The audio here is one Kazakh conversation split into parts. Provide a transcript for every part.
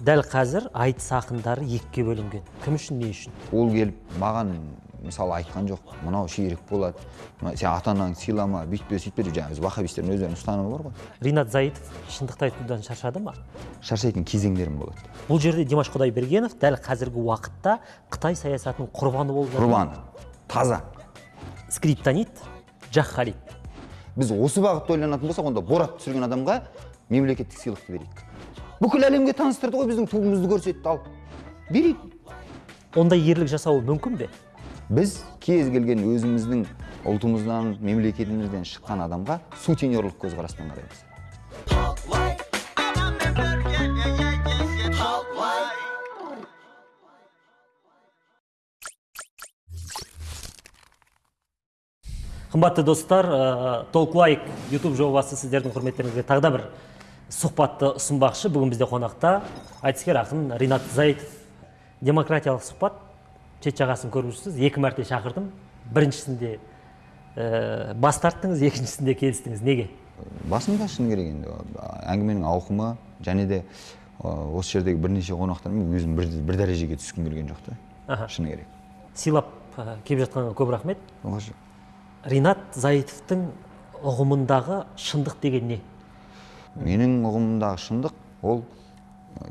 дәл қазір айтыс ақындары екіге бөлінген. Кім үшін не үшін? Ол келіп маған мысалы айтқан жоқ. Мынау ширек болады. Сен ата анаңды сыйлама бүйтпе сөйтпе деп. Жаңағы вахабистердің өздерінің ұстанымы бар ғой. Ринат заитов шындықты айтудан шаршады ма? Шаршайтын кезеңдерім болады. Бұл жерде димаш құдайбергенов дәл қазіргі уақытта қытай саясатының құрбаны болып жатыр құрбан таза. Скриптонит жақ халид біз осы бағытта ойланатын болсақ онда борат түсірген адамға мемлекеттік сыйлықты берейік. Бүкіл әлемге таныстырды ғой біздің туымызды көрсетті ал берейік ондай ерлік жасауы мүмкін бе біз кез келген өзіміздің ұлтымыздан мемлекетімізден шыққан адамға сутенерлік көзқараспен қараймыз қымбатты достар толк лайк ютуб жобасы сіздердің құрметтеріңізге тағы да бір сұхбатты ұсынбақшы. Бүгін бізде қонақта айтыскер ақын ринат заитов демократиялық сұхбат. Шет жағасын көріп жүрсіз. Екі мәрте шақырдым. Біріншісінде ә, бас тарттыңыз екіншісінде келістіңіз. Неге? Басында шыны керек енді. Әңгіменің ауқымы және де ә, осы жердегі бірнеше қонақтармен өзім бір, бір дәрежеге түскім келген жоқ та. Шыны керек. Сыйлап ә, келіп жатқанға көп рахмет. Ринат заитовтың ұғымындағы шындық деген не? Менің ұғымымдағы шындық ол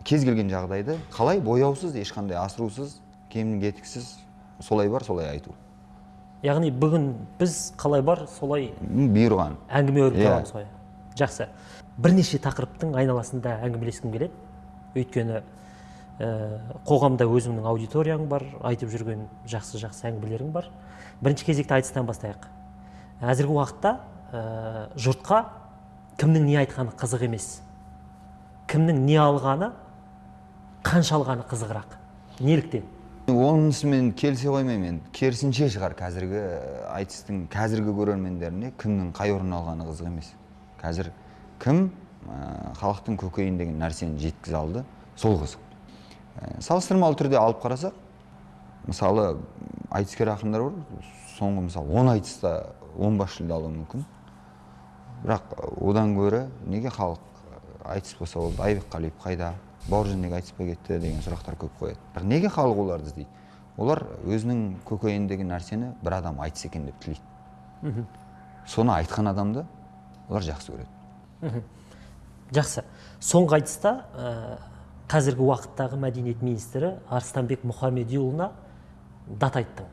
кез келген жағдайды қалай бояусыз ешқандай асырусыз кемін кетіксіз солай бар солай айту. Яғни бүгін біз қалай бар солай бұйырған. әңгіме өрбіте Иә. аламыз ғой. Жақсы. Бірнеше тақырыптың айналасында әңгімелескім келеді. Өйткені ә, қоғамда өзіңнің аудиторияң бар айтып жүрген жақсы жақсы әңгімелерің бар. Бірінші кезекте айтыстан бастайық. Әзіргі уақытта ә, жұртқа кімнің не айтқаны қызық емес. Кімнің не алғаны қанша алғаны қызығырақ. Неліктен? Онысымен келісе қоймаймын енді керісінше шығар қазіргі ә, айтыстың қазіргі көрермендеріне кімнің қай орын алғаны қызық емес. Қазір кім ә, халықтың көкейін деген нәрсені жеткізе алды сол қызық. Ә, салыстырмалы түрде алып қарасақ мысалы айтыскер ақындар бар. Соңғы мысалы он айтыста он бас жүлде алуы мүмкін. Бірақ одан гөрі неге халық айтыс болса болды айбек қалиев қайда бауыржан неге айтыспай кетті деген сұрақтар көп қояды. Бірақ неге халық оларды іздейді? Олар өзінің көкейіндегі нәрсені бір адам айтса екен деп тілейді. Соны айтқан адамды олар жақсы көреді. Жақсы. Соңғы айтыста ә, қазіргі уақыттағы мәдениет министрі арыстанбек мұхамедиұлына дат айттың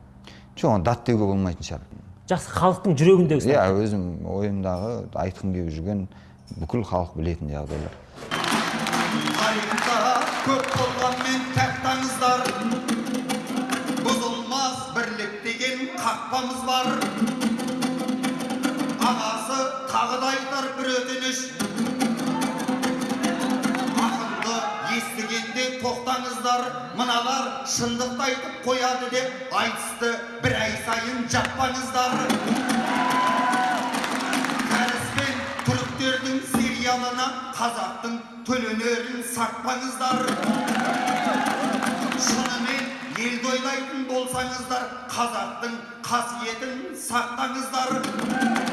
жоқ оны дат деуге болмайтын шығар. Жақсы халықтың жүрегіндегі иә өзім ойымдағы айтқым келіп жүрген бүкіл халық білетін жағдайлар. Тарихта көп болғанмен тәттаңыздар бұзылмас бірлік деген қақпамыз бар. Ағасы тағы да айтар бір өтініш. Тоқтаңыздар. Мыналар шындықты айтып қояды деп айтысты. Бір ай сайын жаппаңыздар. Кәріс пен түріктердің сериалына қазақтың төленерін сатпаңыздар. Шынымен елді ойлайтын болсаңыздар қазақтың қасиетін сақтаңыздар.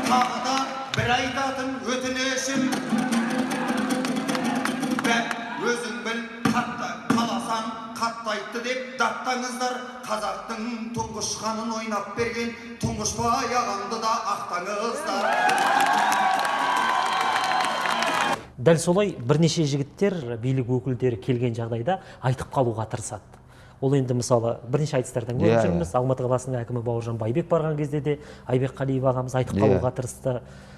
Тағы да бір айтатын өтінішім. Өзің біл қатты айтты деп даттаңыздар. Қазақтың тұңғыш ханын ойнап берген тұңғышбай ағамды да ақтаңыздар. Дәл солай бірнеше жігіттер билік өкілдері келген жағдайда айтып қалуға тырысады. Ол енді мысалы бірнеше айтыстардан көріп Иә, жүрміз. Алматы қаласының әкімі бауыржан байбек барған кезде де айбек қалиев ағамыз айтып Иә. қалуға тырысты.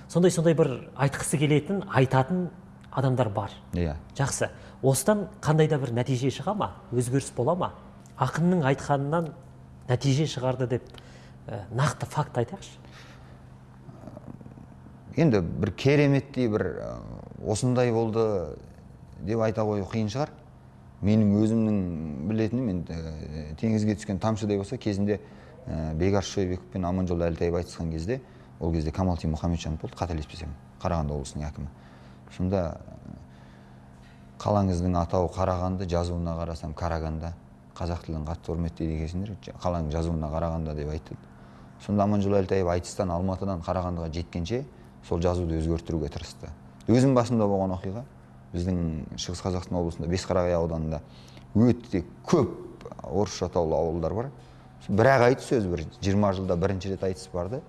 Сондай сондай бір айтқысы келетін айтатын адамдар бар. Иә. Жақсы. Осыдан қандай да бір нәтиже шыға ма? Өзгеріс бола ма? Ақынның айтқанынан нәтиже шығарды деп ә, нақты факт айтайықшы. Енді бір кереметтей бір ә, осындай болды деп айта қою қиын шығар. Менің өзімнің білетінім енді теңізге түскен тамшыдай болса кезінде ә, бекарыс шойбеков пен аманжол әлтаев айтысқан кезде ол кезде камалти мұхамеджанов болды қателеспесем қарағанды облысының әкімі. Сонда қалаңыздың атауы қарағанды жазуына қарасам караганда қазақ тілін қатты құрметтейді екенсіңдер. Қаланың жазуына қарағанда деп айтты сонда аманжол әлтаев айтыстан алматыдан қарағандыға жеткенше сол жазуды өзгертіруге тырысты. Өзім басымда болған оқиға біздің шығыс қазақстан облысында бесқарағай ауданында өте көп орысша атаулы ауылдар бар. Бір ақ айтыс өзі бір жиырма жылда бірінші рет айтыс барды.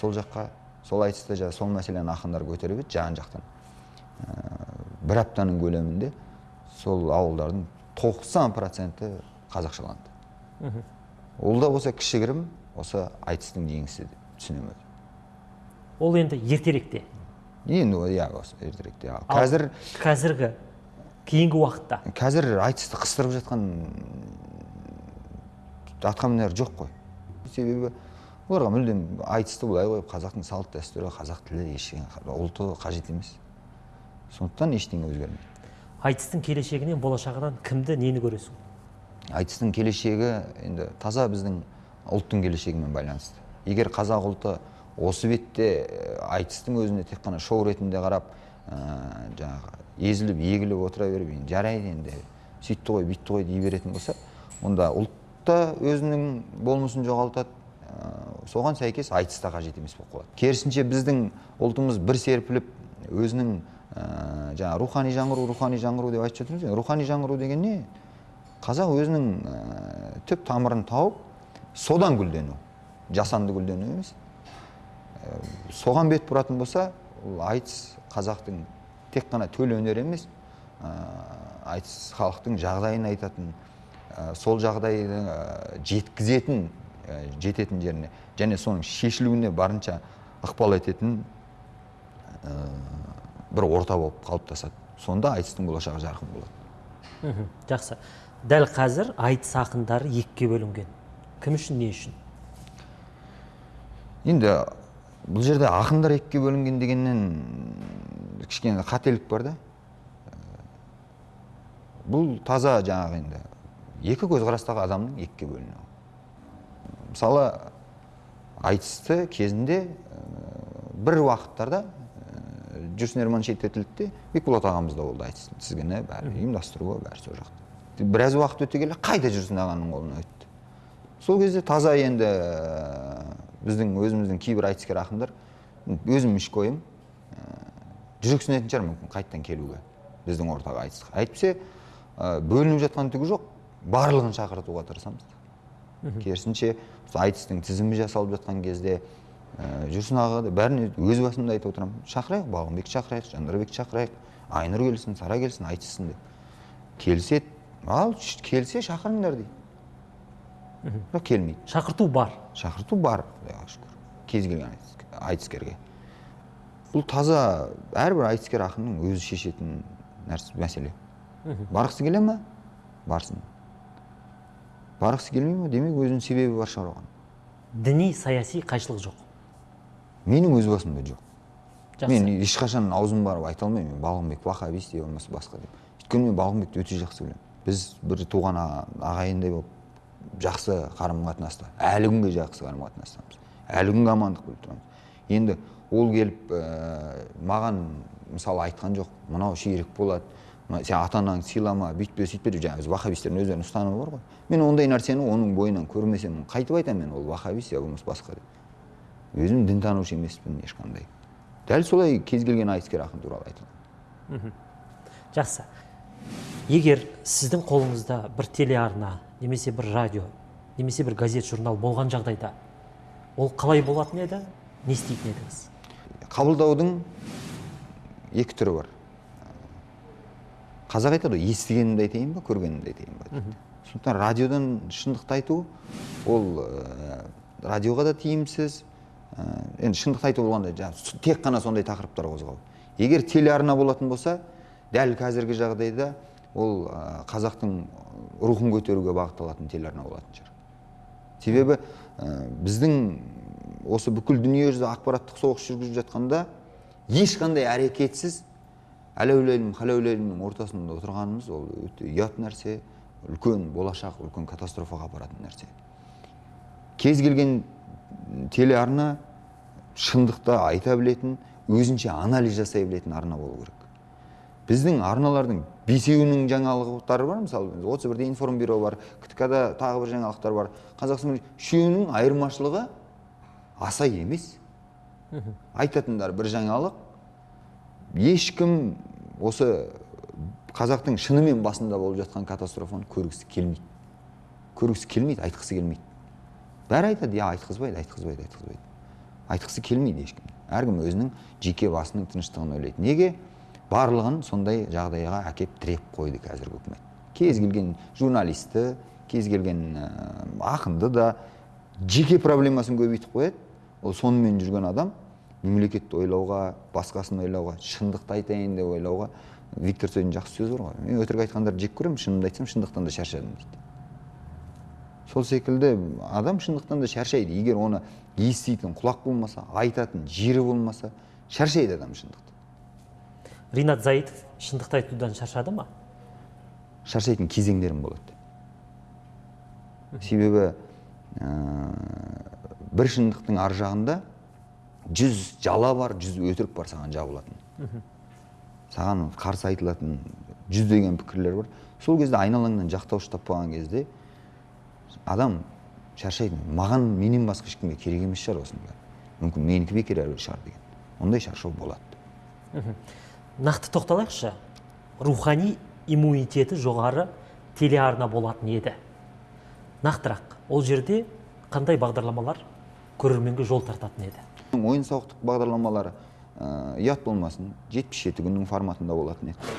Сол жаққа сол айтыста сол мәселені ақындар көтеріп еді жан жақтан. Бір аптаның көлемінде сол ауылдардың тоқсан проценті қазақшаланды. Ол да болса кішігірім осы айтыстың жеңісі деп түсінемін ол енді ертеректе? Енді иә осы ертеректе. Ал қазір қазіргі кейінгі уақытта? қазір айтысты қыстырып жатқан атқамінер жоқ қой. Себебі оларға мүлдем айтысты былай қойып қазақтың салт дәстүрі қазақ тілі ештеңе ұлты қажет емес. Сондықтан ештеңе өзгермейді. Айтыстың келешегінен болашағынан кімді нені көресің? Айтыстың келешегі енді таза біздің ұлттың келешегімен байланысты. Егер қазақ ұлты осы бетте ә, айтыстың өзіне тек қана шоу ретінде қарап ә, жаңағы езіліп егіліп отыра беріп енді жарайды енді сөйтті ғой бүйтті ғой дей беретін болса онда ұлт та өзінің болмысын жоғалтады. Ә, соған сәйкес айтыс та қажет емес болып қалады. Керісінше біздің ұлтымыз бір серпіліп өзінің жаңағы рухани жаңғыру рухани жаңғыру деп айтып жатырмыз рухани жаңғыру деген не қазақ өзінің ә, түп тамырын тауып содан гүлдену жасанды гүлдену емес Ә, соған бет бұратын болса ол айтыс қазақтың тек қана төл өнер емес ә, айтыс халықтың жағдайын айтатын сол жағдайды жеткізетін жететін жеріне және соның шешілуіне барынша ықпал ететін бір орта болып қалыптасады. Сонда айтыстың болашағы жарқын болады. Жақсы. Дәл қазір айтыс ақындары екіге бөлінген. Кім үшін не үшін? Енді бұл жерде ақындар екіге бөлінген дегеннен кішкене қателік бар да. Бұл таза жаңағы енді. Екі көзқарастағы адамның екіге бөлінуі. Мысалы айтысты кезінде ә, бір уақыттарда ә, жүрсін ерман шеттетілді де бекболат ағамыз да болды айтыс тізгіні бәрі ұйымдастыруы бәрі сол жақта біраз уақыт өте келе қайта жүрсін ағаның қолына өтті сол кезде таза енді біздің өзіміздің кейбір айтыскер ақындар өзім ішкі ойым ә, жүрексінетін шығар мүмкін қайтадан келуге біздің ортаға айтысқа әйтпесе бөлініп жатқан түгі жоқ барлығын шақыртуға тырысамыз керісінше айтыстың тізімі жасалып жатқан кезде жүрсін аға да бәріне өз басымда айтып отырамын шақырайық балғынбекті шақырайық жандарбекті шақырайық. Айнұр келсін сара келсін айтыссын деп. Келіседі ал келсе шақырыңдар дейді бірақ келмейді. Шақырту бар. Шақырту бар құдайға шүкір. Кез келген айтыс- айтыскерге. Бұл таза әрбір айтыскер ақынның өзі шешетін нәрсе мәселе. Барғысы келе ма барсын. Барғысы келмей ма демек өзінің себебі бар шығар оған діни саяси қайшылық жоқ. Менің өз басымда жоқ. Жақсы. Мен ешқашан аузым барып айта алмаймын мен балғынбек вахабист не болмаса басқа деп. Өйткені мен балғынбекті өте жақсы білемін. Біз бір туған аға- ағайындай болып жақсы қарым қатынаста әлі күнге жақсы қарым қатынастамыз әлі күнге амандық біліп тұрамыз. Енді ол келіп ә, маған мысалы айтқан жоқ мынау ширек болады сен ата анаңды сыйлама бүйтпе сөйтпе деп. Жаңағы біз вахабистердің өздерінің ұстанымы бар ғой. Мен ондай нәрсені оның бойынан көрмесем қайтып айтамын мен ол вахабист я болмаса басқа деп. Өзім дінтанушы емеспін ешқандай. Дәл солай кез келген айтыскер ақын туралы айта аламын жақсы. Егер сіздің қолыңызда бір телеарна немесе бір радио немесе бір газет журнал болған жағдайда ол қалай болатын еді? Не істейтін едіңіз? Қабылдаудың екі түрі бар. Қазақ айтады ғой естігенімді айтайын ба көргенімді айтайын ба? Дейді сондықтан радиодан шындықты айту ол ә, радиоға да тиімсіз енді шындықты айту болғанда жаңағы тек қана сондай тақырыптар қозғау егер телеарна болатын болса дәл қазіргі жағдайда ол ә, қазақтың рухын көтеруге бағытталатын телеарна болатын шығар. Себебі ә, біздің осы бүкіл дүниежүзі ақпараттық соғыс жүргізіп жатқанда ешқандай әрекетсіз әләулелім халәулелімнің ортасында отырғанымыз ол өте ұят нәрсе үлкен болашақ үлкен катастрофаға апаратын нәрсе. Кез келген телеарна шындықты айта білетін өзінше анализ жасай білетін арна болу керек. Біздің арналардың бесеуінің жаңалықтары бар мысалы отыз бірде информбюро бар ктк да тағы бір жаңалықтар бар. Қазақстан үшеуінің айырмашылығы аса емес. Айтатындар бір жаңалық. Ешкім осы қазақтың шынымен басында болып жатқан катастрофаны көргісі келмейді. Көргісі келмейді айтқысы келмейді. Бәрі айтады иә айтқызбайды айтқызбайды айтқызбайды айтқысы келмейді ешкім. Әркім өзінің жеке басының тыныштығын ойлайды. Неге? Барлығын сондай жағдайға әкеп тіреп қойды қазіргі үкімет. Кез келген журналисті кез келген ә, ақынды да жеке проблемасын көбейтіп қояды. Ол сонымен жүрген адам мемлекетті ойлауға басқасын ойлауға шындықты айтайын деп ойлауға виктор цойдың жақсы сөзі бар ғой. Мен өтірік айтқандарды жек көремін шынымды айтсам шындықтан да шаршадым дейді. Сол секілді адам шындықтан да шаршайды. Егер оны еститін құлақ болмаса айтатын жері болмаса шаршайды адам шындықтан ринат заитов шындықты айтудан шаршады ма? Шаршайтын кезеңдерім болады. Себебі ә, бір шындықтың ар жағында жүз жала бар жүз өтірік бар саған жабылатын. Саған қарсы айтылатын жүздеген пікірлер бар. Сол кезде айналаңнан жақтаушы таппаған кезде адам шаршайды маған менен басқа ешкімге керек емес шығар осының бәрі мүмкін менікі бекер әруір шығар деген. Ондай шаршау болады. Нақты тоқталайықшы. Рухани иммунитеті жоғары телеарна болатын еді. Нақтырақ ол жерде қандай бағдарламалар көрерменге жол тартатын еді? Ойын сауықтық бағдарламалары ә, ұят болмасын жетпіс жеті күннің форматында болатын еді.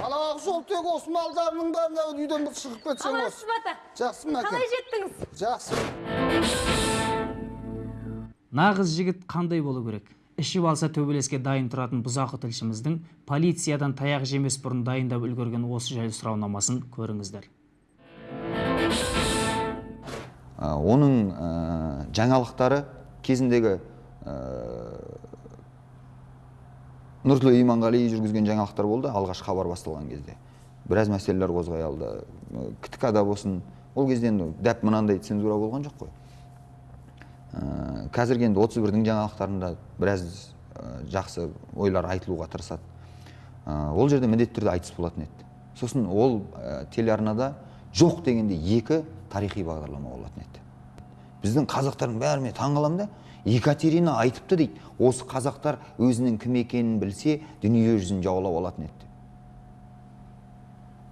Жол тек осы малдарының бәрін үйден бір шығып кетсең қалайсыз осы. бата жақсы ма қалай жеттіңіз? Жақсы. Нағыз жігіт қандай болу керек? Ішіп алса төбелеске дайын тұратын бұзақы тілшіміздің полициядан таяқ жемес бұрын дайындап үлгерген осы жайлы сұрауламасын көріңіздер. Оның ә, жаңалықтары кезіндегі ә, нұртілеу иманғали жүргізген жаңалықтар болды алғаш хабар басталған кезде. Біраз мәселелер қозғай алды ктк да болсын. Ол кезде енді дәп мынандай цензура болған жоқ қой. Ә, қазіргі енді отыз бірдің жаңалықтарында біраз жақсы ойлар айтылуға тырысады. Ол жерде міндетті түрде айтыс болатын еді. Сосын ол телеарнада жоқ дегенде екі тарихи бағдарлама болатын еді. Біздің қазақтардың бәріне таң қаламын да. Екатерина айтыпты дейді. Осы қазақтар өзінің кім екенін білсе дүние жүзін жаулап алатын еді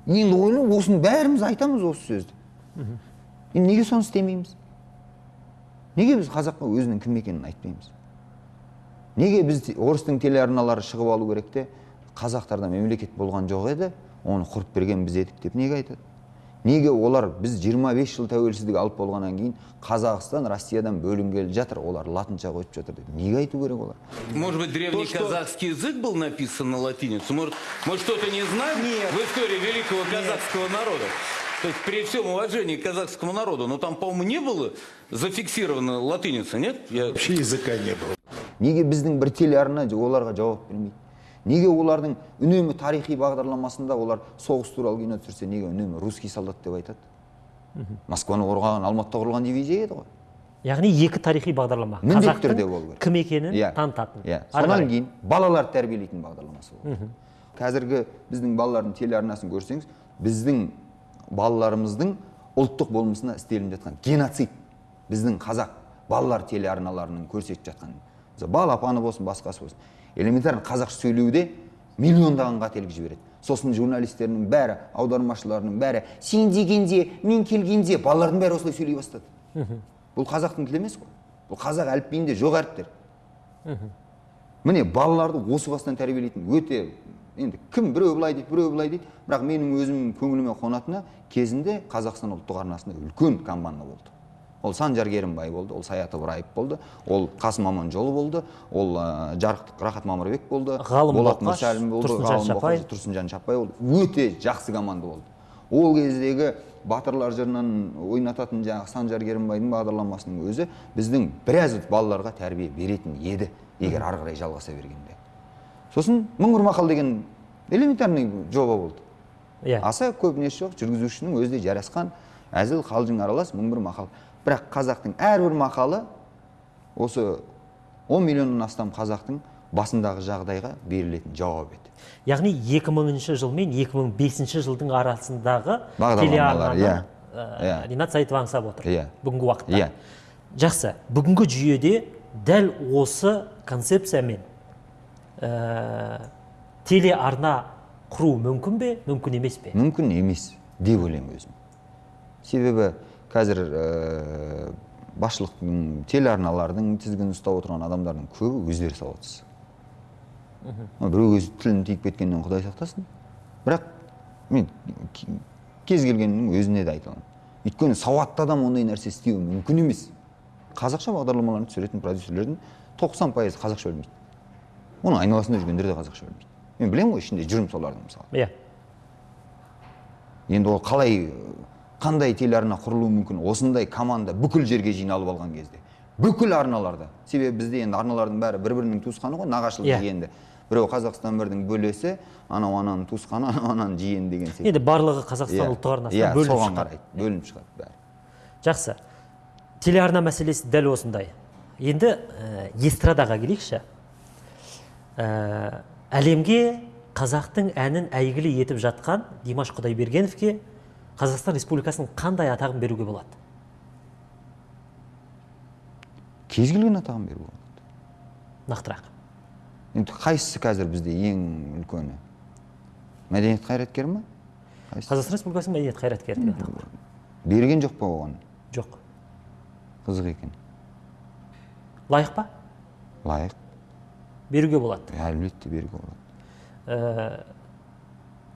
енді ойла осыны бәріміз айтамыз осы сөзді. Енді неге соны істемейміз? Неге біз қазаққа өзінің кім екенін айтпаймыз? Неге біз орыстың телеарналары шығып алу керек те? Қазақтарда мемлекет болған жоқ еді оны құрып берген біз едік деп неге айтады? Неге олар біз 25 жыл тәуелсіздік алып болғаннан кейін қазақстан россиядан бөлінгелі жатыр олар латынша қойып жатыр деп неге айту керек олар Может быть, древний казахский язык был написан на латиницу? Может, мы что-то не знаем в истории великого казахского народа? То есть при всем уважении к казахскому народу, но там, по-моему, не было зафиксировано латиница, нет? Я... Вообще языка не было. неге біздің бір телеарна оларға жауап бермейді неге олардың үнемі тарихи бағдарламасында олар соғыс туралы кино түсірсе неге үнемі русский солдат деп айтады? Москваны қорғаған алматыда құрылған дивизия еді ғой. Яғни екі тарихи бағдарлама. Міндетті түрде болу керек кім екенін Иә. танытатын. Иә. Содан кейін балаларды тәрбиелейтін бағдарламасы болды. Қазіргі біздің балалардың телеарнасын көрсеңіз біздің балаларымыздың ұлттық болмысына істелініп жатқан геноцид. Біздің қазақ балалар телеарналарының көрсетіп жатқан. Мысалы, балапаны болсын басқасы болсын. Элементарно қазақша сөйлеуде миллиондаған қателік жібереді. Сосын журналистердің бәрі аудармашыларының бәрі сен дегенде мен келгенде балалардың бәрі осылай сөйлей бастады. Бұл қазақтың тілі емес қой. Бұл қазақ әліпбиінде жоқ әріптер. Міне балаларды осы бастан тәрбиелейтін өте енді кім біреу былай дейді біреу былай дейді. Бірақ менің өзім көңіліме қонатыны кезінде қазақстан ұлттық арнасында үлкен команда болды. Ол санжар керімбай болды ол саят ыбыраев болды ол қасым аманжолы болды ол ә, жарықтық рахат мамырбек болды Ғалым болат Боқаш, мүрсәлім болды Тұрсынжан ғалым Шапай. Боқаш, тұрсынжан шапай болды. Өте жақсы команда болды. Ол кездегі батырлар жырынан ойнататын жаңағы санжар керімбайдың бағдарламасының өзі біздің біраз балаларға тәрбие беретін еді егер ары қарай жалғаса бергенде. Сосын мың бір мақал деген элементарный жоба болды. Иә. Аса көп несі жоқ жүргізушінің өзі де жарасқан әзіл қалжың аралас мың бір мақал бірақ қазақтың әрбір мақалы осы 10 миллионнан астам қазақтың басындағы жағдайға берілетін жауап еді яғни 2000 жыл мен 2005 жылдың арасындағы телеарнаны иә. ә, Иә. ринат сайтов аңсап отыр Иә. бүгінгі уақытта Иә. жақсы бүгінгі жүйеде дәл осы концепциямен ә, телеарна құру мүмкін бе мүмкін емес пе мүмкін емес деп ойлаймын өзім себебі қазір ә, басшылықтың телеарналардың тізгінін ұстап отырған адамдардың көбі өздері сауатсыз. Біреу өз тілін тиіп кеткеннен құдай сақтасын. Бірақ мен кез келгеннің өзіне де айта аламын. Өйткені сауатты адам ондай нәрсе істеуі мүмкін емес. Қазақша бағдарламаларын түсіретін продюсерлердің тоқсан пайызы қазақша білмейді. Оның айналасында жүргендер де қазақша білмейді. Мен білемін ғой ішінде жүрмін солардың мысалы. Иә. Енді ол қалай қандай телеарна құрылуы мүмкін? Осындай команда бүкіл жерге жиналып алған кезде. Бүкіл арналарда. Себебі бізде енді арналардың бәрі бір бірінің туысқаны ғой нағашылық Иә. жиенді. Біреу қазақстан бірдің бөлесі анау ананың туысқаны анау ананың жиені деген сияқты енді барлығы қазақстан Иә, ұлттық арнасынан иә, бөлініп соған қарайды. Бөлініп шығады бәрі. Жақсы. Телеарна мәселесі дәл осындай. Енді ә, эстрадаға келейікші. Ә, әлемге қазақтың әнін әйгілі етіп жатқан димаш құдайбергеновке қазақстан республикасының қандай атағын беруге болады? Кез келген атағын беруге болады. Нақтырақ. Енді қайсысы қазір бізде ең үлкені? Мәдениет қайраткері ма? Қазақстан республикасының мәдениет қайраткері деген атақ. Бар берген жоқ па оған? Жоқ. Қызық екен. Лайық па? Лайық. Беруге болады. Әлбетте беруге болады. Ә,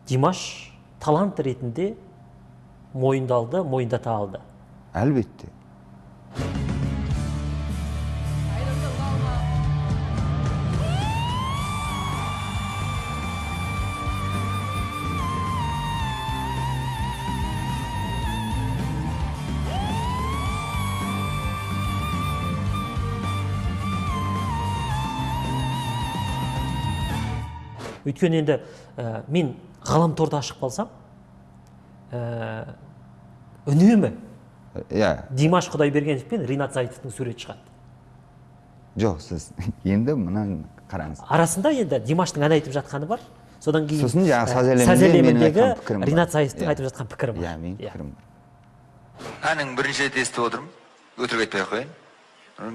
димаш талант ретінде мойындалды мойындата алды. Әлбетте. Өйткені енді ә, мен ғаламторды ашып қалсам ә, үнемі. Иә. Димаш құдайбергенов пен ринат зайытовтың суреті шығады. Жоқ сіз енді мынаны қараңыз. Арасында енді димаштың ән айтып жатқаны бар. Содан кейін сосын жаңағы ә, саз әлеміндегі ринат зайытовтың Иә. айтып жатқан пікірі бар. Иә менің Иә. пікірім бар. Әнін бірінші рет естіп отырмын. Өтірік айтпай ақ қояйын.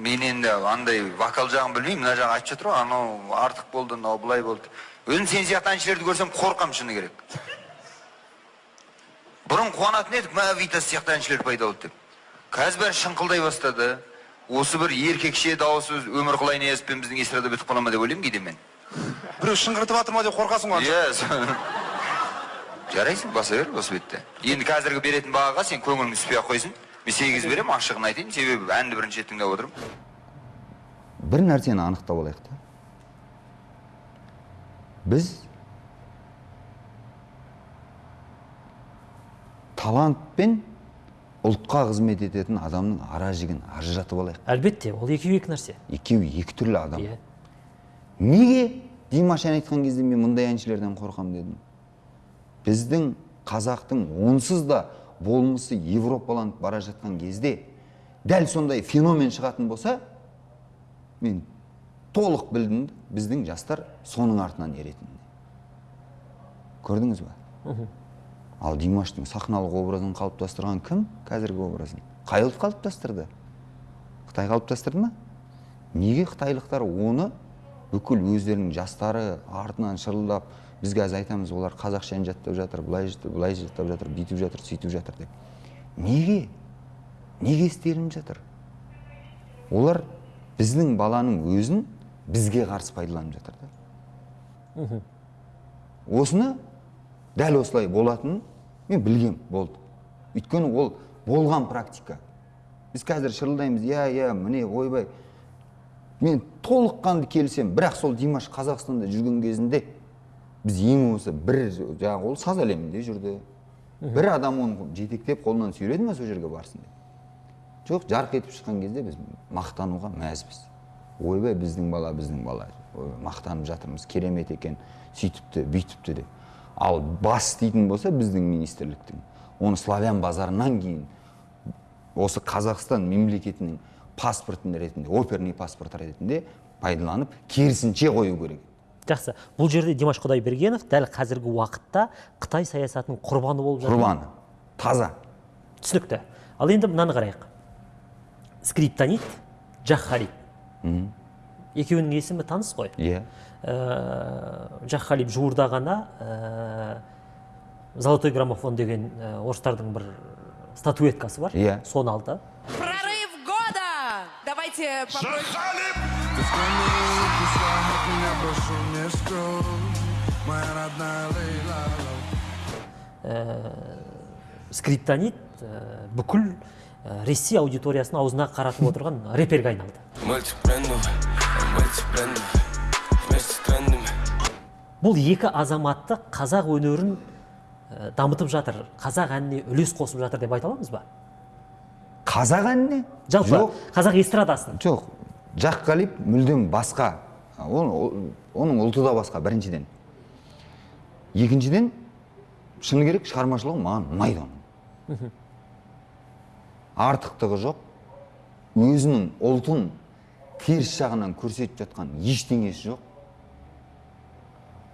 Мен енді андай вокал жағын білмеймін. Мына жағы айтып жатыр ғой анау артық болды мынау былай болды өзім сен сияқты әншілерді көрсем қорқамын шыны керек. Бұрын қуанатын едік мә витас сияқты әншілер пайда болды деп қазір бәрі шыңқылдай бастады осы бір еркекше дауысы өмірқұлай ниязовпен біздің эстрада бітіп қала ма деп ойлаймын кейде мен біреу шыңғыртып жатыр ма деп қорқасың ғой иә жарайсың баса бер осы бетте енді қазіргі беретін бағаға сен көңілің түспей ақ қойсын мен сегіз беремін ашығын айтайын себебі әнді бірінші рет тыңдап отырмын бір нәрсені анықтап алайық та біз талант пен ұлтқа қызмет ететін адамның ара жігін ажыратып алайық. Әлбетте ол екеуі екі нәрсе. Екеуі екі түрлі адам. Иә. Неге димаш ән айтқан кезде мен мұндай әншілерден қорқамын дедім? Біздің қазақтың онсыз да болмысы европаланып бара жатқан кезде дәл сондай феномен шығатын болса мен толық білдім біздің жастар соның артынан еретінін көрдіңіз ба? Ал димаштың сахналық образын қалыптастырған кім? Қазіргі образын. Қай ұлт қалыптастырды. Қытай қалыптастырды ма? Неге қытайлықтар оны бүкіл өздерінің жастары артынан шырылдап біз қазір айтамыз олар қазақша ән жаттап жатыр былай былай жаттап жатыр бүйтіп жатыр сөйтіп жатыр деп. Неге? Неге істелініп жатыр? Олар біздің баланың өзін бізге қарсы пайдаланып жатыр да. Осыны дәл осылай болатынын мен білгем болды. Өйткені ол болған практика. Біз қазір шырылдаймыз иә иә міне ойбай мен толыққанды келісемін бірақ сол димаш қазақстанда жүрген кезінде біз ең осы бір жаңағы ол саз әлемінде жүрді. Бір адам оны жетектеп қолынан сүйреді ме сол жерге барсын деп? Жоқ жарқ етіп шыққан кезде біз мақтануға мәзбіз. Ойбай біздің бала біздің бала мақтанып жатырмыз керемет екен сөйтіпті бүйтіпті деп. Ал бас істейтін болса біздің министрліктің. Оны славян базарынан кейін осы қазақстан мемлекетінің паспортын ретінде оперный паспорт ретінде пайдаланып керісінше қою керек. Жақсы. Бұл жерде димаш құдайбергенов дәл қазіргі уақытта қытай саясатының құрбаны болып жатыр. Құрбаны. Таза. Түсінікті. Ал енді мынаны қарайық. Скриптонит джахарит екеуінің есімі таныс қой. Иә. ә, жаққалиев жуырда ғана ә, золотой граммофон деген ә, орыстардың бір статуэткасы бар. Иә. соны алды Прорыв года! Давайте попросим. скриптонит ә, бүкіл ә, ресей аудиториясын аузына қаратып отырған рэперге айналды. Бұл екі азаматты қазақ өнерін ә, дамытып жатыр қазақ әніне үлес қосып жатыр деп айта аламыз ба? Қазақ әніне? Жалпы жоқ. қазақ эстрадасын жоқ. Жаққалиев мүлдем басқа. Ол- оның ұлты да басқа біріншіден. Екіншіден шыны керек шығармашылығы маған ұнайды оның. Артықтығы жоқ. Өзінің ұлтын теріс жағынан көрсетіп жатқан ештеңесі жоқ.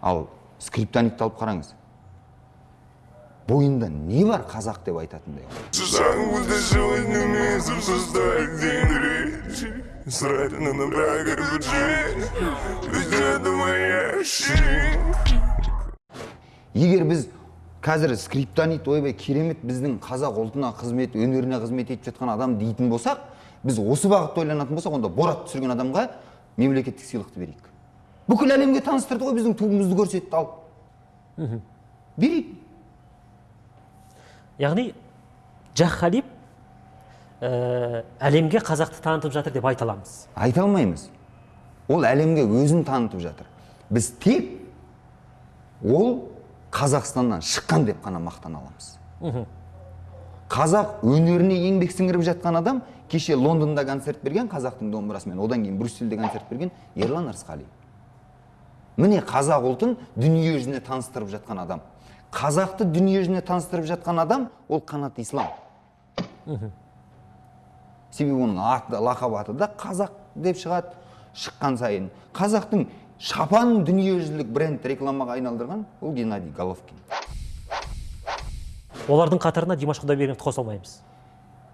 Ал скриптонитті алып қараңыз. Бойында не бар қазақ деп айтатындай? Егер біз қазір скриптонит ойбай керемет біздің қазақ ұлтына қызмет өнеріне қызмет етіп жатқан адам дейтін болсақ біз осы бағытта ойланатын болсақ онда борат түсірген адамға мемлекеттік сыйлықты берейік. Бүкіл әлемге таныстырды ғой біздің туымызды көрсетті ал. Берейік яғни жаққалиев ә, әлемге қазақты танытып жатыр деп айта аламыз. Айта алмаймыз. Ол әлемге өзін танытып жатыр. Біз тек ол қазақстаннан шыққан деп қана мақтана аламыз. Қазақ өнеріне еңбек сіңіріп жатқан адам кеше лондонда концерт берген қазақтың домбырасымен. Одан кейін брюссельде концерт берген ерлан ырысқалиев міне қазақ ұлтын дүние жүзіне таныстырып жатқан адам. Қазақты дүние жүзіне таныстырып жатқан адам ол қанат ислам. Себебі оның аты лақап аты да қазақ деп шығады шыққан сайын. Қазақтың шапан дүниежүзілік бренд рекламаға айналдырған ол геннадий головкин. Олардың қатарына димаш құдайбергеновті қоса алмаймыз.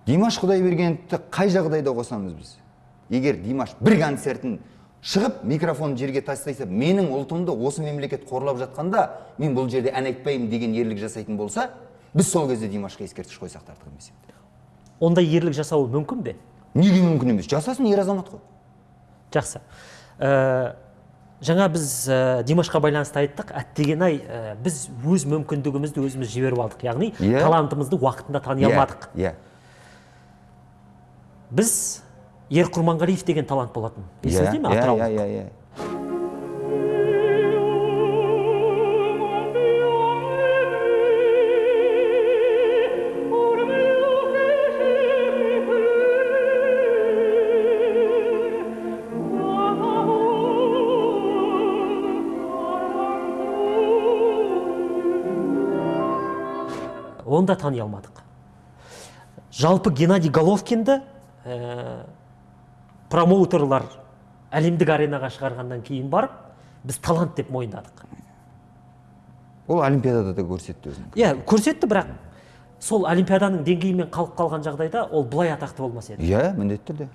Димаш құдайбергеновті қай жағдайда қосамыз біз? Егер димаш бір концертін шығып микрофон жерге тастаса менің ұлтымды осы мемлекет қорлап жатқанда мен бұл жерде ән айтпаймын деген ерлік жасайтын болса біз сол кезде димашқа ескерткіш қойсақ артық емес еді ондай ерлік жасауы мүмкін бе? Неге мүмкін емес? Жасасын ер азамат қой. Жақсы. Ә, жаңа біз ә, димашқа байланысты айттық. Әттеген ай ә, біз өз мүмкіндігімізді өзіміз жіберіп алдық яғни Иә. талантымызды уақытында тани алмадық. Иә. Біз ер құрманғалиев деген талант болатын. Иә есіңізде ме? Иә атыраулық иә иә. Иә оны да тани алмадық. Жалпы геннадий головкинді ә, промоутерлар әлемдік аренаға шығарғаннан кейін барып біз талант деп мойындадық. Ол олимпиадада да көрсетті өзін иә көрсетті бірақ сол олимпиаданың деңгейімен қалып қалған жағдайда ол былай атақты болмас еді. Иә міндетті түрде.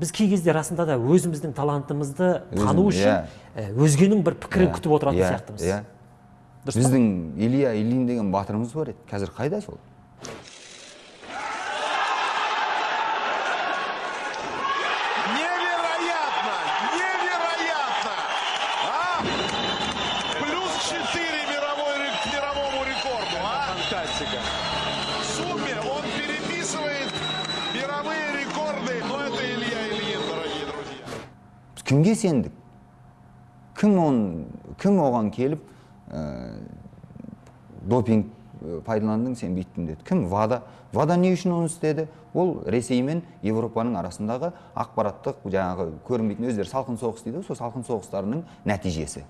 Біз кей кезде расында да өзіміздің талантымызды тану үшін иә. ә, өзгенің бір пікірін күтіп отыратын Иә, сияқтымыз. иә. Біздің илья ильин деген батырымыз бар еді. Қазір қайда сол? Кімге сендік кім он кім оған келіп ә, допинг пайдаландың сен бүйттің деді кім вада вада не үшін оны істеді ол ресей мен европаның арасындағы ақпараттық жаңағы көрінбейтін өздері салқын соғыс дейді ғой сол салқын соғыстарының нәтижесі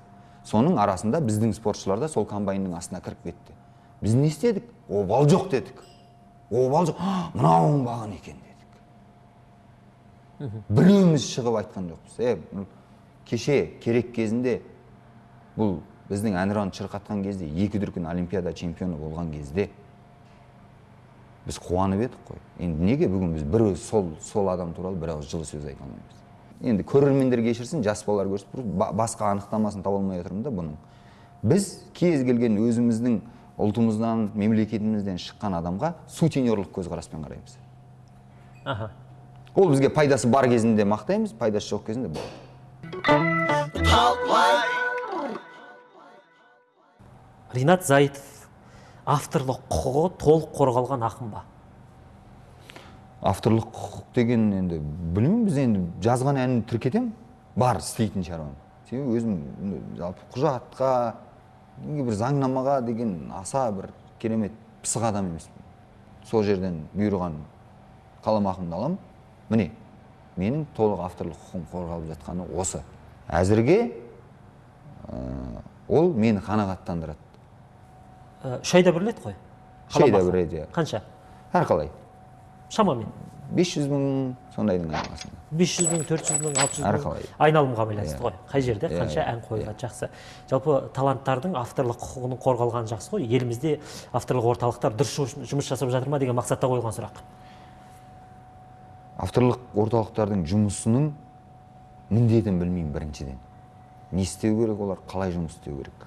соның арасында біздің спортшылар да сол комбайнның астына кіріп кетті біз не істедік обал жоқ дедік обал жоқ «А, мынау оңбаған екен біреуміз шығып айтқан жоқпыз. Е кеше керек кезінде бұл біздің әнұранды шырқатқан кезде екі дүркін олимпиада чемпионы болған кезде біз қуанып едік қой. Енді неге бүгін біз бір сол сол адам туралы бір ауыз жылы сөз айта алмаймыз? Енді көрермендер кешірсін жас балалар көрсін. Басқа анықтамасын таба алмай отырмын да бұның. Біз кез келген өзіміздің ұлтымыздан мемлекетімізден шыққан адамға сутенерлік көзқараспен қараймыз. Аха. Ол бізге пайдасы бар кезінде мақтаймыз пайдасы жоқ кезінде болады. Ринат зайытов авторлық құқығы толық қорғалған ақын ба? Авторлық құқық деген енді білмеймін біз енді жазған әнін тіркетемін. Бар істейтін шаруам. Себебі өзім жалпы құжатқа неге бір заңнамаға деген аса бір керемет пысық адам емеспін. Сол жерден бұйырған қаламақымды аламын. Міне менің толық авторлық құқығым қорғалып жатқаны осы. Әзірге ә, ол мені қанағаттандырады. Үш айда бір рет қой? Үш айда бір рет, иә. қанша? Әрқалай. Шамамен. 500 мың сондайдың айналасында 500 мың 400 мың 600 мың Әрқалай. айналымға байланысты Иә. ғой. Қай жерде? Иә, қанша иә, ән қойылады? Жақсы. Жалпы таланттардың авторлық құқығының қорғалғаны жақсы ғой. Елімізде авторлық орталықтар дұрыс жұмыс жасап жатыр ма деген мақсатта қойылған сұрақ. Авторлық орталықтардың жұмысының міндетін білмеймін біріншіден. Не істеу керек олар қалай жұмыс істеу керек?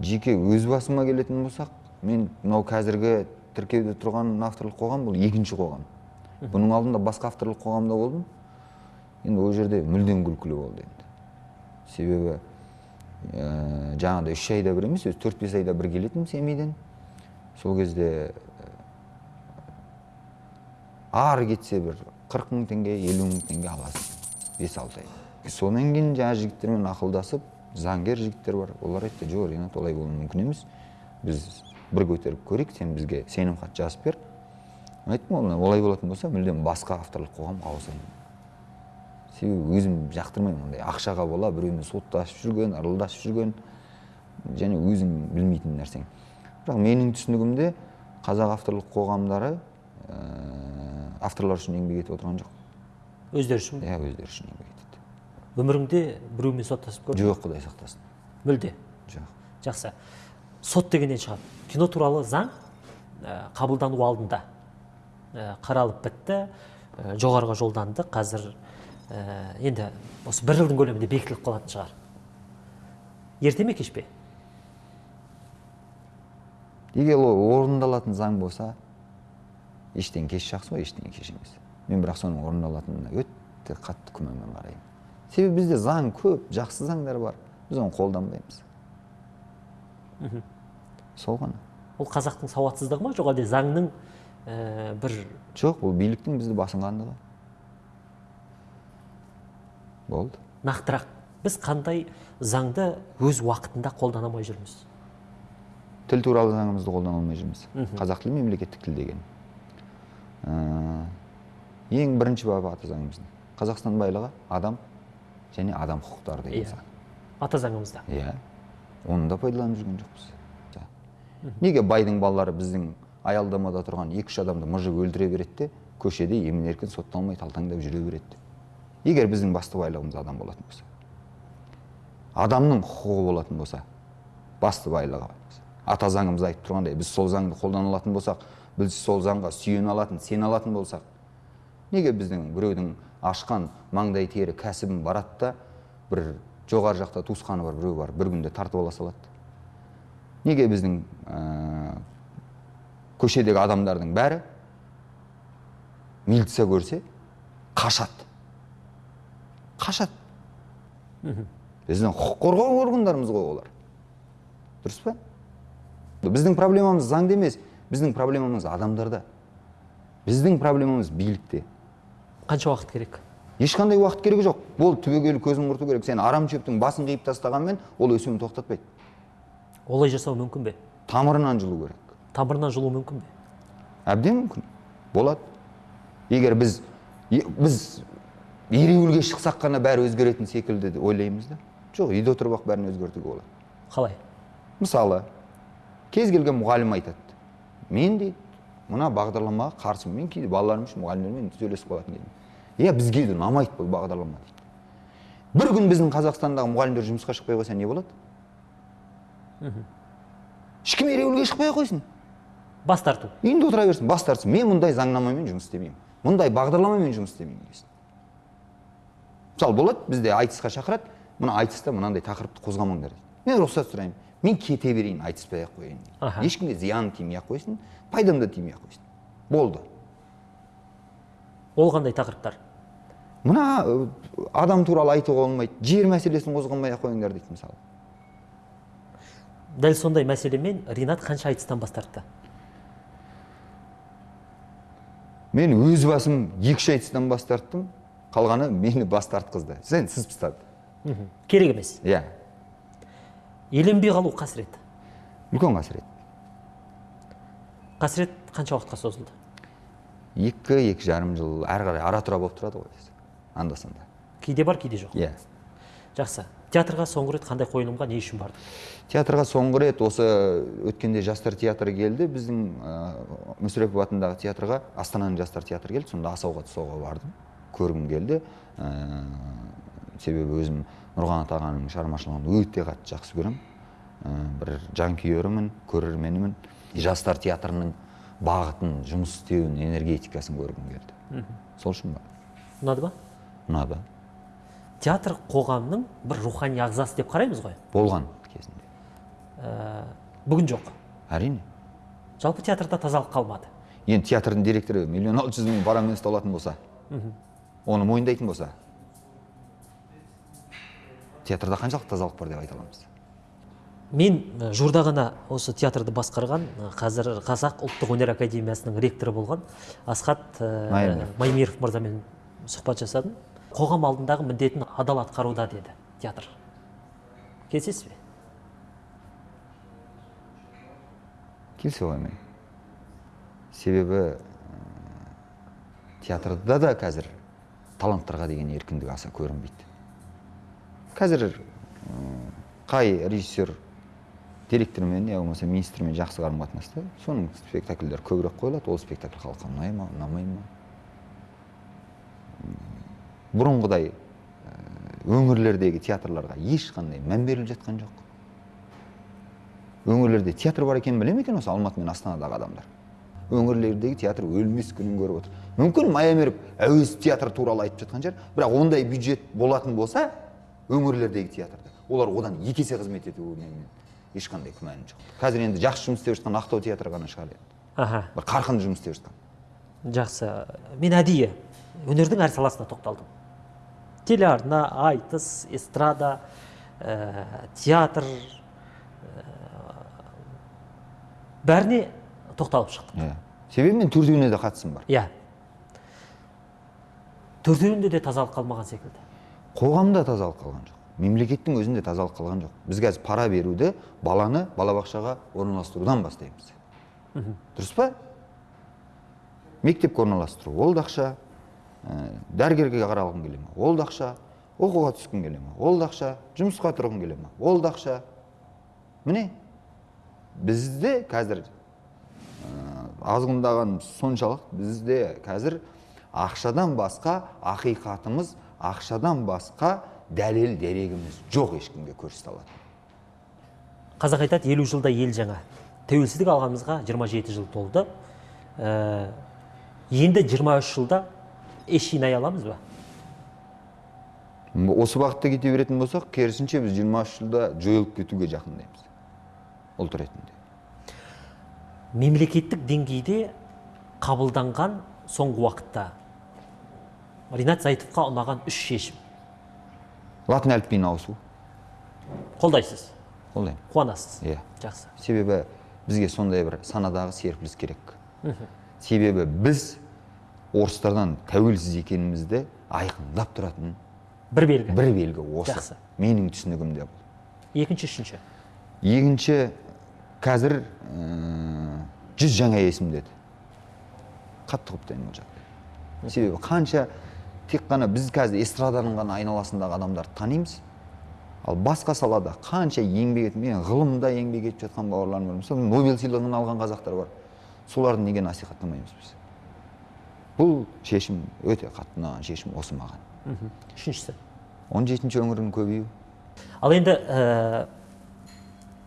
Жеке өз басыма келетін болсақ мен мынау қазіргі тіркеуде тұрған авторлық қоғам бұл екінші қоғам. Бұның алдында басқа авторлық қоғамда болдым. Енді ол жерде мүлдем күлкілі болды енді. Себебі ә, жаңағыдай үш айда бір емес өзі төрт бес айда бір келетінмін семейден. Сол кезде ары кетсе бір қырық мың теңге елу мың теңге аласың бес алты ай. Содан кейін жаңағы жігіттермен ақылдасып заңгер жігіттер бар. Олар айтты жоқ ринат олай болуы мүмкін емес. Біз бір көтеріп көрейік сен бізге сенімхат жазып бер айттым "Ол- олай болатын болса мүлдем басқа авторлық қоғамға ауысайын себебі өзім жақтырмаймын ондай ақшаға бола біреумен соттасып жүрген ырылдасып жүрген және өзің білмейтін нәрсең. Бірақ менің түсінігімде қазақ авторлық қоғамдары авторлар үшін еңбек етіп отырған жоқ өздері үшін иә өздері үшін еңбек етеді. Өміріңде біреумен соттасып көрдің? Жоқ құдай сақтасын. Мүлде? Жоқ. Жақсы. Сот дегеннен шығады. Кино туралы заң ә, қабылдану алдында ә, қаралып бітті. Ә, жоғарыға жолданды. Қазір ә, енді осы бір жылдың көлемінде бекітіліп қалатын шығар. Ерте ме кеш пе? Егер ол орындалатын заң болса ештеңе кеш жақсы ғой ештеңе кеш емес мен бірақ соның орындалатынына өте қатты күмәнмен қараймын. Себебі бізде заң көп жақсы заңдар бар. Біз оны қолданбаймыз. Сол ғана. Ол қазақтың сауатсыздығы ма? Жоқ әлде заңның ә, бір жоқ ол биліктің бізді басынғандығы болды. Нақтырақ. Біз қандай заңды өз уақытында қолдана алмай жүрміз? Тіл туралы заңымызды қолдана алмай жүрміз. Қазақ тілі мемлекеттік тіл деген. Ең бірінші бабы ата заңымыздың қазақстан байлығы адам және адам құқықтары деген Иә. заң ата заңымызда иә. Оны да пайдаланып жүрген жоқпыз. Неге байдың балалары біздің аялдамада тұрған екі үш адамды мыжып өлтіре береді де көшеде емін еркін сотталмай талтаңдап жүре береді егер біздің басты байлығымыз адам болатын болса адамның құқығы болатын болса басты байлығы ата заңымыз айтып тұрғандай біз сол заңды қолдана алатын болсақ біз сол заңға сүйене алатын сене алатын болсақ неге біздің біреудің ашқан маңдай тері кәсібін барады да бір жоғары жақта туысқаны бар біреу бар бір күнде тартып ала салады? Неге біздің ә, көшедегі адамдардың бәрі милиция көрсе қашады? Қашады. Біздің құқық қорғау органдарымыз ғой олар. Дұрыс па? Біздің проблемамыз заңда емес. Біздің проблемамыз адамдарда. Біздің проблемамыз билікте. Қанша уақыт керек? Ешқандай уақыт керегі жоқ. Ол түбегейлі көзін құрту керек. Сен арам шөптің басын қиып тастағанмен ол өсуін тоқтатпайды. Олай жасау мүмкін бе? Тамырынан жұлу керек. Тамырынан жұлу мүмкін бе? Әбден мүмкін. Болады. Егер біз е- біз ереуілге шықсақ қана бәрі өзгеретін секілді ойлаймыз да. Жоқ үйде отырып ақ бәрін өзгертуге болады. Қалай? Мысалы кез келген мұғалім айтады. Мен дейді мына бағдарламаға қарсымын. Мен кейде балаларым үшін мұғалімдермен сөйлесіп қалатын едім. Иә бізге де ұнамайды бұл бағдарлама дейді. Бір күн біздің қазақстандағы мұғалімдер жұмысқа шықпай қойса не болады? Ешкім ереуілге шықпай ақ қойсын. Бас тарту. Үйінде отыра берсін бас тартсын. Мен мұндай заңнамамен жұмыс істемеймін. Мұндай бағдарламамен жұмыс істемеймін десін. Мысалы болады бізде айтысқа шақырады. Мына айтыста мынандай тақырыпты қозғамаңдар дейді. Мен рұқсат сұраймын. Мен кете берейін айтыспай ақ қояйын. Аха. ешкімге зиян тимей ақ қойсын пайдам да тимей ақ қойсын болды ол қандай тақырыптар мына адам туралы айтуға болмайды жер мәселесін қозғамай ақ қойыңдар дейді мысалы дәл сондай мәселемен ринат қанша айтыстан бас тартты мен өз басым екі үш айтыстан бас тарттым қалғаны мені бас тартқызды сен сіз тастады керек емес иә еленбей қалу қасірет үлкен қасірет қасірет қанша уақытқа созылды екі екі жарым жыл әрі қарай ара тұра болып тұрады ғой анда санда кейде бар кейде жоқ? Иә. Жақсы. Театрға соңғы рет қандай қойылымға не үшін барды? Театрға соңғы рет осы өткенде жастар театры келді. Біздің ә, мүсірепов атындағы театрға астананың жастар театры келді. Сонда асауға тұсауға бардым. Көргім келді. Ә, себебі өзім нұрғанат ағаның шығармашылығын өте қатты жақсы көремін. Бір жанкүйерімін көрерменімін жастар театрының бағытын жұмыс істеуін энергетикасын көргім келді. Сол үшін бардым ұнады ма ұнады. Театр қоғамның бір рухани ағзасы деп қараймыз ғой. Болған кезінде. Ә, бүгін жоқ. Әрине. Жалпы театрда тазалық қалмады. Енді театрдың директоры миллион алты жүз мың парамен ұсталатын болса оны мойындайтын болса театрда қаншалық тазалық бар деп айта аламыз? Мен жуырда ғана осы театрды басқарған қазір қазақ ұлттық өнер академиясының ректоры болған асхат ә, маймиров мырзамен сұхбат жасадым. Қоғам алдындағы міндетін адал атқаруда деді театр. Келісесіз бе? Келісе қоймаймын себебі театрда да қазір таланттарға деген еркіндік аса көрінбейді. Қазір қай режиссер директормен я болмаса министрмен жақсы қарым қатынаста соның спектакльдері көбірек қойылады. Ол спектакль халыққа ұнай ма ұнамай ма? Бұрынғыдай өңірлердегі театрларға ешқандай мән беріліп жатқан жоқ. Өңірлерде театр бар екенін біле ме екен осы алматы мен астанадағы адамдар? Өңірлердегі театр өлмес күнін көріп отыр. Мүмкін майамеров әуезов театры туралы айтып жатқан шығар бірақ ондай бюджет болатын болса өңірлердегі театрда. Олар одан екі есе қызмет етуіне мен ешқандай күмәнім жоқ. Қазір енді жақсы жұмыс істеп жатқан ақтау театры ғана шығар енді. Аха. Бір қарқынды жұмыс істеп жатқан. Жақсы. Мен әдейі өнердің әр саласына тоқталдым. Телеарна айтыс эстрада ә, театр ә, бәріне тоқталып шықтым. Иә. Себебі мен төртеуіне де қатысым бар. Иә. Төртеуінде де тазалық қалмаған секілді. Қоғамда тазалық қалған жоқ. Мемлекеттің өзінде тазалық қалған жоқ. Біз қазір пара беруді баланы балабақшаға орналастырудан бастаймыз. Дұрыс па? Мектепке орналастыру ол да ақша. Ә, дәрігерге қаралғың келе ма ол да ақша. Оқуға түскің келе ма ол да ақша. Жұмысқа тұрғың келе ма ол да ақша. міне бізде қазір ә, азғындаған соншалық бізде қазір ақшадан басқа ақиқатымыз ақшадан басқа дәлел дерегіміз жоқ ешкімге көрсете алатын. Қазақ айтады елу жылда ел жаңа. Тәуелсіздік алғанымызға 27 жыл толды. Ә, енді 23 жылда еш жинай аламыз ба? Осы бағытта кете беретін болсақ керісінше біз 23 жылда жойылып кетуге жақындаймыз ұлт ретінде. Мемлекеттік деңгейде қабылданған соңғы уақытта ринат зайтовқа ұнаған үш шешім. Латын әліпбиіне ауысу қолдайсыз? Қолдаймын. Қуанасыз? Иә. Жақсы. Себебі бізге сондай бір санадағы серпіліс керек. Себебі біз орыстардан тәуелсіз екенімізді айқындап тұратын бір белгі. бір белгі осы. Жақсы. менің түсінігімде бұл. Екінші үшінші. Екінші қазір жүз жаңа есім деді қатты құптаймын ол жақты себебі қанша тек қана біз қазір эстраданың ғана айналасындағы адамдарды танимыз. Ал басқа салада қанша еңбек етіп мен ғылымда еңбек етіп жатқан бауырларым бар. Мысалы нобель сыйлығын алған қазақтар бар. Соларды неге насихаттамаймыз біз? Бұл шешім өте қатты ұнаған шешім осы маған үшіншісі? он жетінші өңірдің көбею ал енді ә,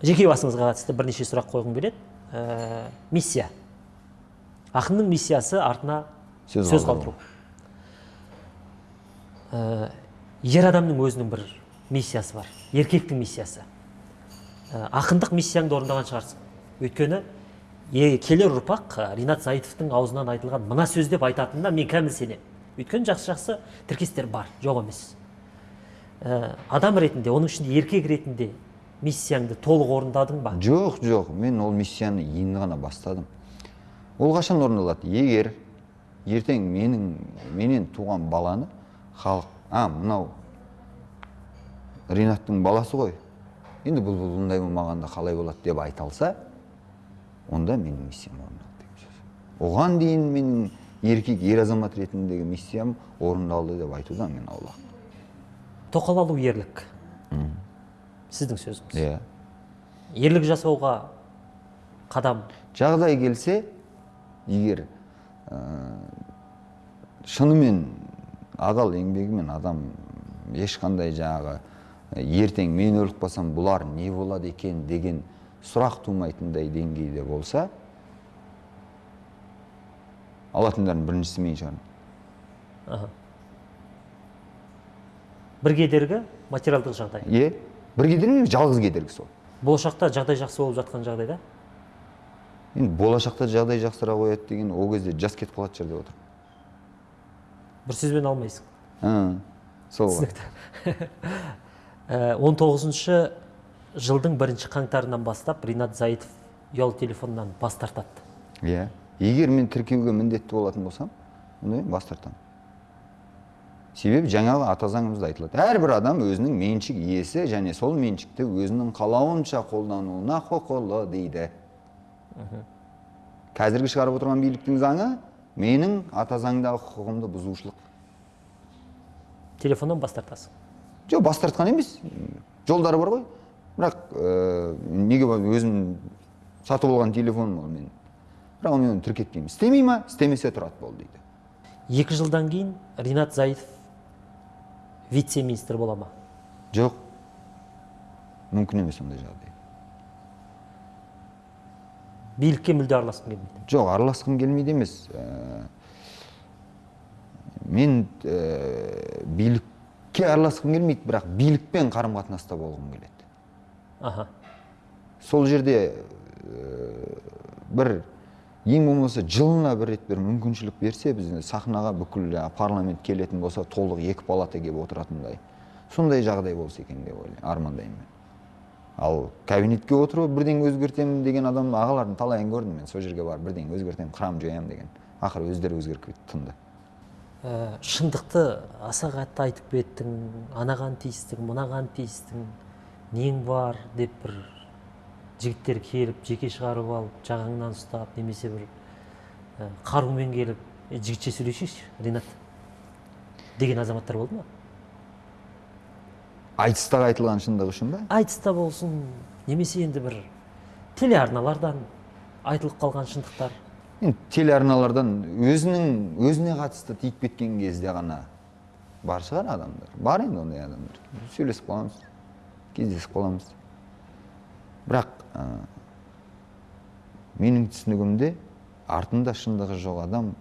жеке басыңызға қатысты бірнеше сұрақ қойғым келеді. Ә, миссия. Ақынның миссиясы артына Сөз сөз қалдыру. Ә, ер адамның өзінің бір миссиясы бар еркектің миссиясы. Ә, ақындық миссияңды орындаған шығарсың. Өйткені е- келер ұрпақ ә, ринат зайытовтың аузынан айтылған мына сөз деп айтатынына мен кәміл сенемін өйткені жақсы жақсы тіркестер бар жоқ емес. Ә, адам ретінде оның ішінде еркек ретінде миссияңды толық орындадың ба? Жоқ жоқ. Мен ол миссияны енді ғана бастадым. Ол қашан орындалады? Егер ертең менің менен туған баланы халық а мынау ринаттың баласы ғой. Енді бұл бұндай болмағанда қалай болады деп айта алса онда менің миссиям орындалды деген сөз оған дейін менің еркек ер азамат ретіндегі миссиям орындалды деп айтудан мен аулақ. Тоқал алу ерлік. Сіздің сөзіңіз. Иә. Ерлік жасауға қадам? Жағдай келсе егер ә, шынымен адал еңбегімен адам ешқандай жаңағы ертең мен өліп қалсам бұлар не болады екен? деген сұрақ тумайтындай деңгейде болса алатындардың біріншісі мен шығармын. Бір кедергі материалдық жағдай. Иә бір кедергі емес, жалғыз кедергі сол. Болашақта жағдай жақсы болып жатқан жағдайда енді болашақта жағдай жақсара қояды деген ол кезде жас кетіп қалатын шығар деп отырмын. Бір сөзбен алмайсың. Сол ғой. Түсінікті. Ә, он тоғызыншы жылдың бірінші қаңтарынан бастап ринат заитов ұялы телефоннан бас тартады. Иә. Егер мен тіркеуге міндетті болатын болсам онда мен бас тартамын. Себебі жаңағы ата заңымызда айтылады. Әрбір адам өзінің меншік иесі және сол меншікті өзінің қалауынша қолдануына құқылы дейді. Қазіргі шығарып отырған биліктің заңы менің ата заңдағы құқығымды бұзушылық телефоннан бас тартасың жоқ бас тартқан емес. Жолдары бар ғой. Бірақ ә, неге өзім сатып алған телефоным ол менің. Бірақ мен оны тіркетпеймін. Істемей ма? Істемесе тұрады болды дейді. Екі жылдан кейін ринат заитов вице министр бола ма? Жоқ. Мүмкін емес ондай жағдай. Билікке мүлде араласқың келмейді. Жоқ араласқым келмейді емес. Ә, мен ә, билікке араласқым келмейді бірақ билікпен қарым қатынаста болғым келеді. Аха. Сол жерде ә, бір ең болмаса жылына бір рет бір мүмкіншілік берсе бізде сахнаға бүкіл парламент келетін болса толық екі палата келіп отыратындай. Сондай жағдай болса екен деп ойлаймын армандаймын мен. Ал кабинетке отырып бірдеңе өзгертемін деген адам ағалардың талайын көрдім мен. Сол жерге барып бірдеңе өзгертемін қырамын жоямын деген. Ақыры өздері өзгеріп кетті тынды. Ә, шындықты аса қатты айтып кеттің анаған тиістің мынаған тиістің нең бар деп бір жігіттер келіп жеке шығарып алып жағаңнан ұстап немесе бір ә, қарумен келіп «Е, жігітше сөйлесейікші ринат деген азаматтар болды ма? Айтыстағы айтылған шындық үшін ба айтыста болсын немесе енді бір телеарналардан айтылып қалған шындықтар. Телеарналардан өзінің өзіне қатысты тиіп кеткен кезде ғана бар шығар адамдар. Бар енді ондай адамдар. Сөйлесіп қаламыз кездесіп қаламыз. Бірақ ә, менің түсінігімде артында шындығы жоқ адам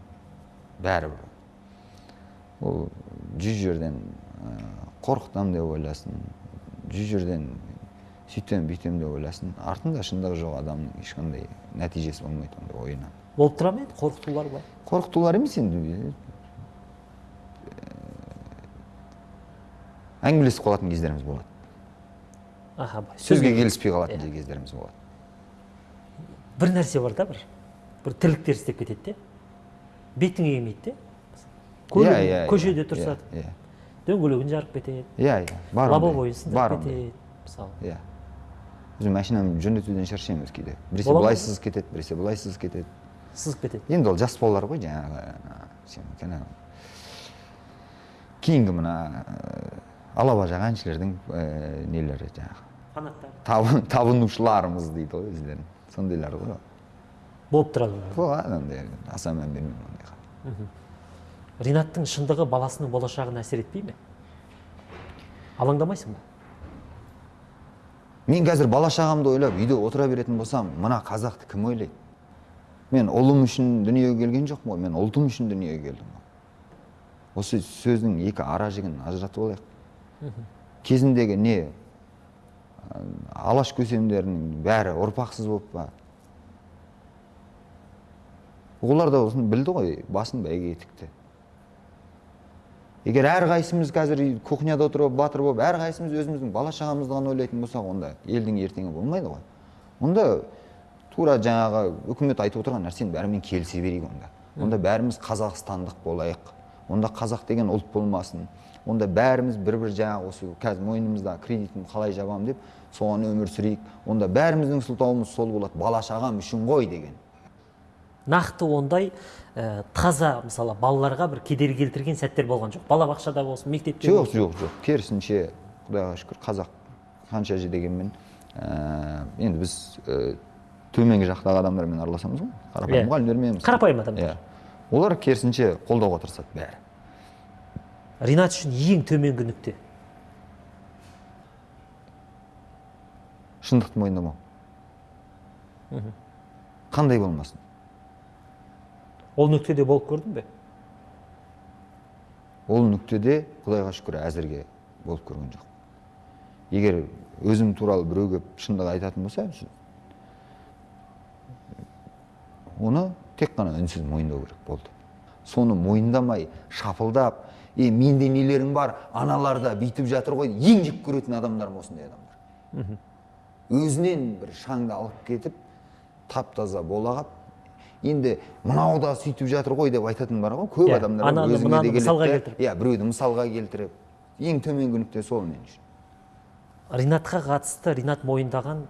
бәрібір ол жүз жерден ә, қорқытамын деп ойласын жүз жерден сөйтем бүйтем деп ойласын. Артында шындығы жоқ адамның ешқандай нәтижесі болмайды ондай ойынан болып тұра ма еді қорқытулар былай қорқытулар емес енді әңгімелесіп қалатын кездеріміз болады аха сөзге келіспей қалатын Иә. кездеріміз болады бір нәрсе бар да бір бір тірліктер істеп кетеді де бетіңе келмейді де Иә, көшеде тұрса иә, дөңгелегін жарып кетеді иә иә бар лобовойын бар сындырып кетеді мысалы иә өзім машинамды жөндетуден шаршаймын өзі кейде біресе былай сызып кетеді біресе былай сызып кетеді сызып кетеді. Енді ол жас балалар ғой жаңағы сен жаңа кейінгі мына ә, алабажақ әншілердің ә, нелері жаңағы? Фанаттар табын- табынушыларымыз дейді ғой өздерін. Сондайлар ғой болып тұрады болады ондай аса мән бермеймін ондайға ринаттың шындығы баласының болашағына әсер етпей ме? Алаңдамайсың ба? Мен қазір бала шағамды ойлап үйде отыра беретін болсам мына қазақты кім ойлайды? Мен ұлым үшін дүниеге келген жоқпын ғой мен ұлтым үшін дүниеге келдім ғой осы сөздің екі ара жігін ажыратып алайық. Кезіндегі не? Алаш көсемдерінің бәрі ұрпақсыз болып па? Олар да осыны білді ғой басын бәйге тікті егер әрқайсымыз қазір кухняда отырып батыр болып әрқайсымыз өзіміздің бала шағамызды ғана ойлайтын болсақ онда елдің ертеңі болмайды ғой. Онда тура жаңағы үкімет айтып отырған нәрсенің бәрімен келісе берейік онда. Онда бәріміз қазақстандық болайық. Онда қазақ деген ұлт болмасын. Онда бәріміз бір бір жаңағы осы қазір мойнымызда кредитін қалай жабамын деп соған өмір сүрейік. Онда бәріміздің сылтауымыз сол болады. Бала шағам үшін ғой деген. Нақты ондай ә, таза мысалы балаларға бір кедергі келтірген сәттер болған жоқ. Балабақшада болсын мектепте жоқ болсын. жоқ жоқ. Керісінше құдайға шүкір қазақ қанша же дегенмен ә, енді біз ә, төменгі жақтағы адамдармен араласамыз ғой. Қарапайым Иә. мұғалімдермен. Қарапайым адамдар. иә. олар керісінше қолдауға тырысады бәрі. Ринат үшін ең төменгі нүкте. Шындықты мойындамау. Қандай болмасын? Ол нүктеде болып көрдің бе? Ол нүктеде құдайға шүкір әзірге болып көрген жоқ егер өзім туралы біреу келіп шындық айтатын болса оны тек қана үнсіз мойындау керек болды. Соны мойындамай шапылдап е менде нелерің бар аналар да бүйтіп жатыр ғой ең жек көретін адамдарым осындай адамдар? Өзінен бір шаңды алып кетіп тап таза бола қалып енді мынау да сөйтіп жатыр ғой деп айтатын бар ғой көп Иә, адамдар ананы, мынаны мысалға келтіріп. иә біреуді мысалға келтіріп ең төменгі нүкте сол мен үшін. Ринатқа қатысты ринат мойындаған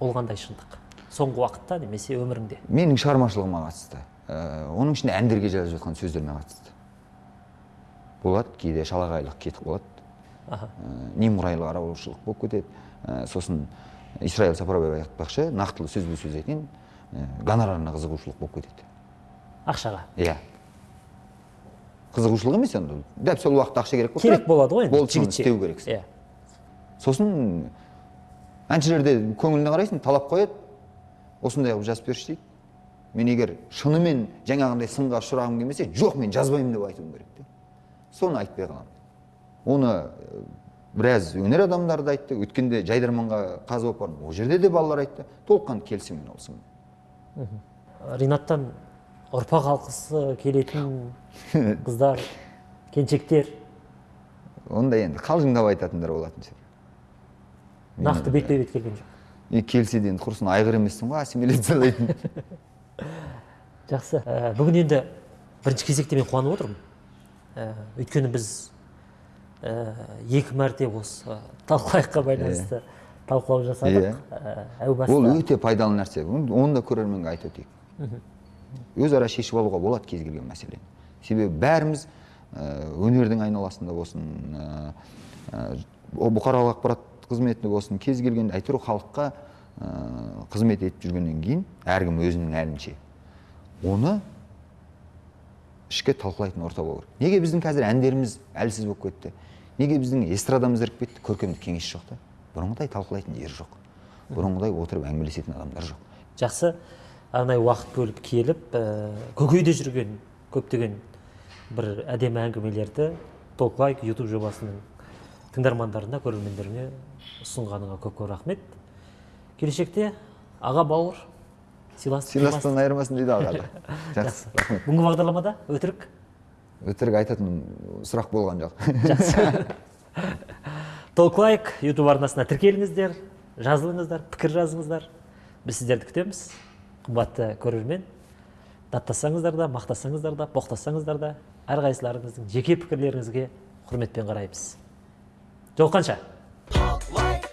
ол қандай шындық. Соңғы уақытта немесе өміріңде? Менің шығармашылығыма қатысты. Ә, оның ішінде әндерге жазып жатқан сөздеріме қатысты. Болады кейде шалағайлық кетіп қалады. Ә, немқұрайлы қараушылық болып кетеді. Ә, сосын исраил сапарбаев айтпақшы нақтылы сөзбе сөз айтайын ә, гонорарына қызығушылық болып кетеді. Ақшаға? Иә. Қызығушылық емес енді. Ол дәп сол уақытта ақша керек болып керек болады ғой енді соны жігітше. істеу керексің иә. Сосын әншілерде көңіліне қарайсың талап қояды. Осындай қылып жазып берші дейді. Мен егер шынымен жаңағындай сынға ұшырағым келмесе жоқ мен жазбаймын деп айтуым керек те. Соны айтпай қаламын. Оны э, біраз өнер адамдары да айтты. Өткенде жайдарманға қазы болып бардым. Ол жерде де балалар айтты. Толыққанды келісемін сынмен ринаттан ұрпақ алқысы келетін қыздар келіншектер. Ондай енді қалжыңдап айтатындар болатын шығар. Нақты бетпе бет келген жоқ. И келсе де енді құрысын айғыр емессің ғой ассимиляциялайтын жақсы. Ә, бүгін енді бірінші кезекте мен қуанып отырмын. Ә, өйткені біз ә, екі мәрте осы талқылайыққа байланысты талқылау жасадық. Ә, әу ол баста өте пайдалы нәрсе. Оны да көрерменге айтып өтейік. Өзара шешіп алуға болады кез келген мәселені себебі бәріміз ә, өнердің айналасында болсын ә, ә, бұқаралық ақпарат қызметінде болсын кез келген әйтеуір халыққа ә, қызмет етіп жүргеннен кейін әркім өзінің әлінше оны ішке талқылайтын орта болу керек. Неге біздің қазір әндеріміз әлсіз болып кетті? Неге біздің эстрадамыз іріп кетті? Көркемдік кеңес жоқ та. Бұрынғыдай талқылайтын жер жоқ. Бұрынғыдай отырып әңгімелесетін адамдар жоқ. Жақсы. Арнайы уақыт бөліп келіп ә, көкейде жүрген көптеген бір әдемі әңгімелерді толклайк ютуб жобасының тыңдармандарына көрермендеріне ұсынғаныңа көп көп рахмет. Келешекте аға бауыр сыйластық сыйластықтан айырмасын дейді ағалы жақсы рахмет. Бүгінгі бағдарламада өтірік? Өтірік айтатын сұрақ болған жоқ. Жақсы. Толклайк ютуб арнасына тіркеліңіздер жазылыңыздар пікір жазыңыздар. Біз сіздерді күтеміз. Қымбатты көрермен. Даттасаңыздар да мақтасаңыздар да боқтасаңыздар да әрқайсыларыңыздың жеке пікірлеріңізге құрметпен қараймыз. Жолыққанша. look like?